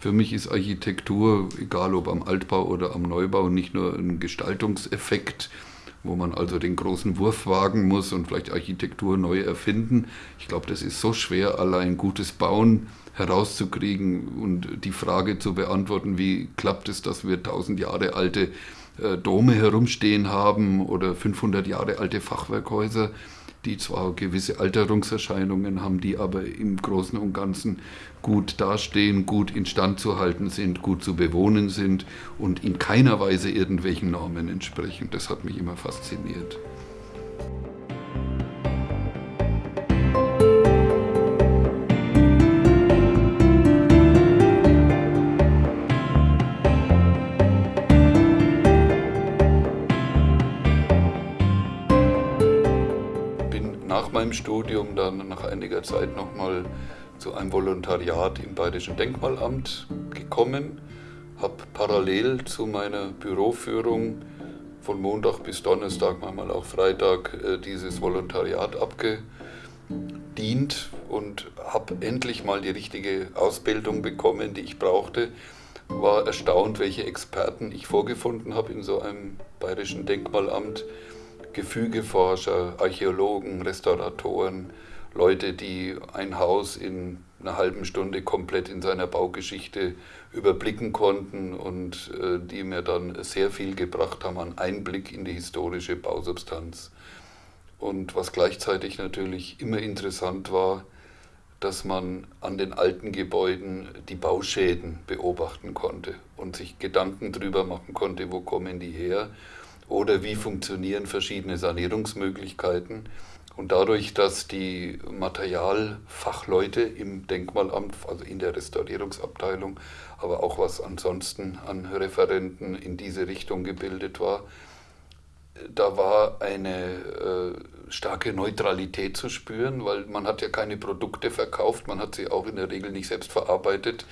Für mich ist Architektur, egal ob am Altbau oder am Neubau, nicht nur ein Gestaltungseffekt, wo man also den großen Wurf wagen muss und vielleicht Architektur neu erfinden. Ich glaube, das ist so schwer, allein gutes Bauen herauszukriegen und die Frage zu beantworten, wie klappt es, dass wir tausend Jahre alte äh, Dome herumstehen haben oder 500 Jahre alte Fachwerkhäuser, die zwar gewisse Alterungserscheinungen haben, die aber im Großen und Ganzen gut dastehen, gut instand zu halten sind, gut zu bewohnen sind und in keiner Weise irgendwelchen Normen entsprechen. Das hat mich immer fasziniert. Meinem Studium dann nach einiger Zeit nochmal zu einem Volontariat im Bayerischen Denkmalamt gekommen, habe parallel zu meiner Büroführung von Montag bis Donnerstag, manchmal auch Freitag, äh, dieses Volontariat abgedient und habe endlich mal die richtige Ausbildung bekommen, die ich brauchte. War erstaunt, welche Experten ich vorgefunden habe in so einem bayerischen Denkmalamt. Gefügeforscher, Archäologen, Restauratoren, Leute, die ein Haus in einer halben Stunde komplett in seiner Baugeschichte überblicken konnten und äh, die mir dann sehr viel gebracht haben an Einblick in die historische Bausubstanz. Und was gleichzeitig natürlich immer interessant war, dass man an den alten Gebäuden die Bauschäden beobachten konnte und sich Gedanken darüber machen konnte, wo kommen die her oder wie funktionieren verschiedene Sanierungsmöglichkeiten. Und dadurch, dass die Materialfachleute im Denkmalamt, also in der Restaurierungsabteilung, aber auch was ansonsten an Referenten in diese Richtung gebildet war, da war eine äh, starke Neutralität zu spüren, weil man hat ja keine Produkte verkauft, man hat sie auch in der Regel nicht selbst verarbeitet.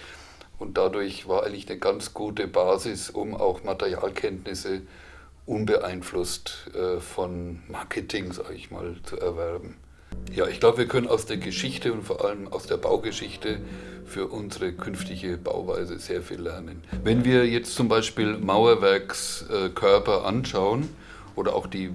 Und dadurch war eigentlich eine ganz gute Basis, um auch Materialkenntnisse zu unbeeinflusst äh, von Marketing, sage ich mal, zu erwerben. Ja, ich glaube, wir können aus der Geschichte und vor allem aus der Baugeschichte für unsere künftige Bauweise sehr viel lernen. Wenn wir jetzt zum Beispiel Mauerwerkskörper anschauen oder auch die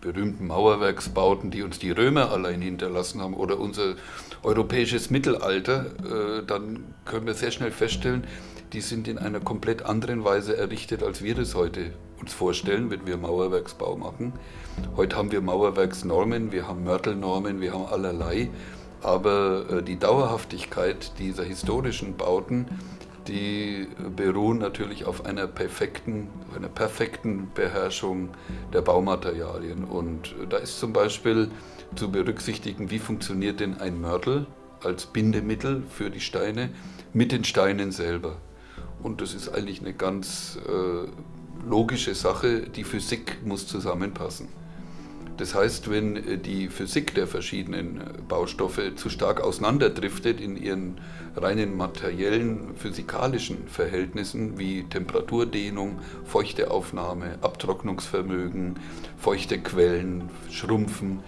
berühmten Mauerwerksbauten, die uns die Römer allein hinterlassen haben oder unser europäisches Mittelalter, äh, dann können wir sehr schnell feststellen, die sind in einer komplett anderen Weise errichtet, als wir das heute uns vorstellen, wenn wir Mauerwerksbau machen. Heute haben wir Mauerwerksnormen, wir haben Mörtelnormen, wir haben allerlei, aber äh, die Dauerhaftigkeit dieser historischen Bauten, die beruhen natürlich auf einer perfekten, auf einer perfekten Beherrschung der Baumaterialien. Und da ist zum Beispiel zu berücksichtigen, wie funktioniert denn ein Mörtel als Bindemittel für die Steine mit den Steinen selber. Und das ist eigentlich eine ganz äh, logische Sache, die Physik muss zusammenpassen. Das heißt, wenn äh, die Physik der verschiedenen äh, Baustoffe zu stark auseinanderdriftet in ihren reinen materiellen, physikalischen Verhältnissen wie Temperaturdehnung, Feuchteaufnahme, Abtrocknungsvermögen, feuchte Quellen, Schrumpfen,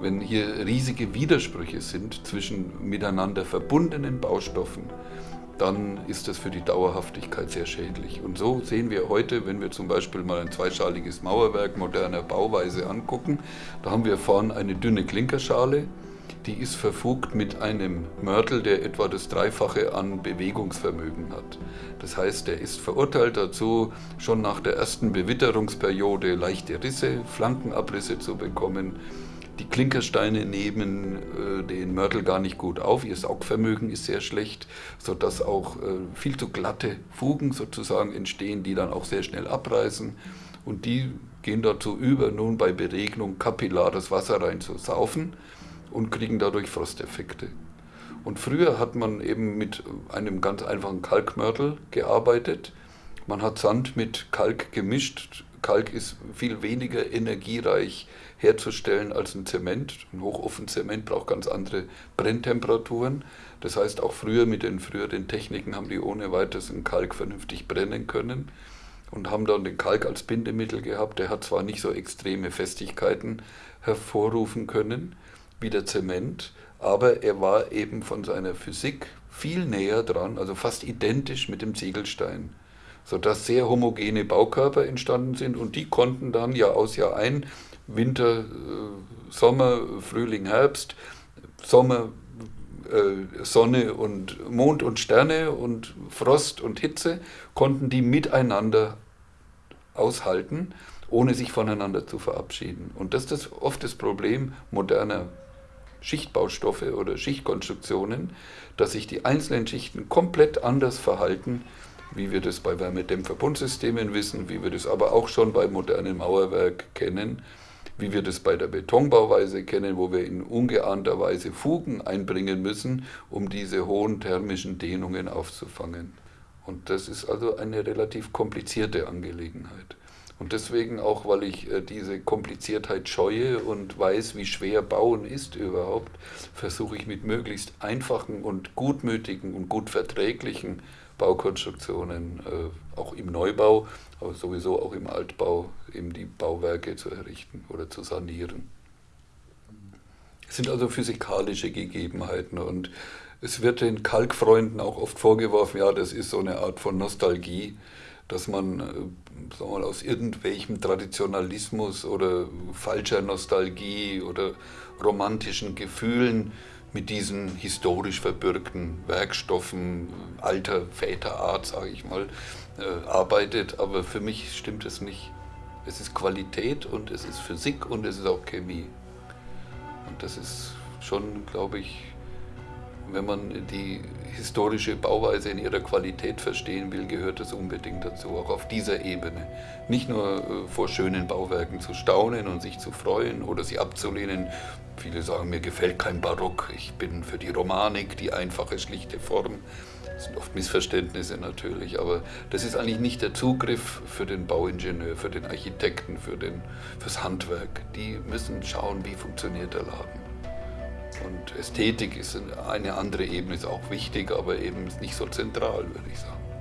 wenn hier riesige Widersprüche sind zwischen miteinander verbundenen Baustoffen, dann ist das für die Dauerhaftigkeit sehr schädlich. Und so sehen wir heute, wenn wir zum Beispiel mal ein zweischaliges Mauerwerk moderner Bauweise angucken, da haben wir vorne eine dünne Klinkerschale, die ist verfugt mit einem Mörtel, der etwa das Dreifache an Bewegungsvermögen hat. Das heißt, er ist verurteilt dazu, schon nach der ersten Bewitterungsperiode leichte Risse, Flankenabrisse zu bekommen die Klinkersteine nehmen äh, den Mörtel gar nicht gut auf, ihr Saugvermögen ist sehr schlecht, sodass auch äh, viel zu glatte Fugen sozusagen entstehen, die dann auch sehr schnell abreißen. Und die gehen dazu über, nun bei Beregnung kapillares Wasser reinzusaufen und kriegen dadurch Frosteffekte. Und früher hat man eben mit einem ganz einfachen Kalkmörtel gearbeitet. Man hat Sand mit Kalk gemischt. Kalk ist viel weniger energiereich herzustellen als ein Zement. Ein Hochofenzement braucht ganz andere Brenntemperaturen. Das heißt, auch früher mit den früheren Techniken haben die ohne weiteres einen Kalk vernünftig brennen können und haben dann den Kalk als Bindemittel gehabt. Der hat zwar nicht so extreme Festigkeiten hervorrufen können wie der Zement, aber er war eben von seiner Physik viel näher dran, also fast identisch mit dem Ziegelstein, sodass sehr homogene Baukörper entstanden sind und die konnten dann Jahr aus Jahr ein, Winter, äh, Sommer, Frühling, Herbst, Sommer, äh, Sonne und Mond und Sterne und Frost und Hitze, konnten die miteinander aushalten, ohne sich voneinander zu verabschieden. Und das ist oft das Problem moderner Schichtbaustoffe oder Schichtkonstruktionen, dass sich die einzelnen Schichten komplett anders verhalten, wie wir das bei Wärmedämmverbundsystemen wissen, wie wir das aber auch schon bei modernen Mauerwerk kennen, wie wir das bei der Betonbauweise kennen, wo wir in ungeahnter Weise Fugen einbringen müssen, um diese hohen thermischen Dehnungen aufzufangen. Und das ist also eine relativ komplizierte Angelegenheit. Und deswegen auch, weil ich äh, diese Kompliziertheit scheue und weiß, wie schwer Bauen ist überhaupt, versuche ich mit möglichst einfachen und gutmütigen und gut verträglichen Baukonstruktionen, äh, auch im Neubau, aber sowieso auch im Altbau, eben die Bauwerke zu errichten oder zu sanieren. Es sind also physikalische Gegebenheiten und es wird den Kalkfreunden auch oft vorgeworfen, ja, das ist so eine Art von Nostalgie dass man äh, sagen wir mal, aus irgendwelchem Traditionalismus oder falscher Nostalgie oder romantischen Gefühlen mit diesen historisch verbürgten Werkstoffen alter Väterart, sage ich mal, äh, arbeitet. Aber für mich stimmt es nicht. Es ist Qualität und es ist Physik und es ist auch Chemie. Und das ist schon, glaube ich, wenn man die historische Bauweise in ihrer Qualität verstehen will, gehört das unbedingt dazu, auch auf dieser Ebene. Nicht nur äh, vor schönen Bauwerken zu staunen und sich zu freuen oder sie abzulehnen. Viele sagen, mir gefällt kein Barock, ich bin für die Romanik, die einfache, schlichte Form. Das sind oft Missverständnisse natürlich, aber das ist eigentlich nicht der Zugriff für den Bauingenieur, für den Architekten, für den, fürs Handwerk. Die müssen schauen, wie funktioniert der Laden. Und Ästhetik ist eine andere Ebene, ist auch wichtig, aber eben nicht so zentral, würde ich sagen.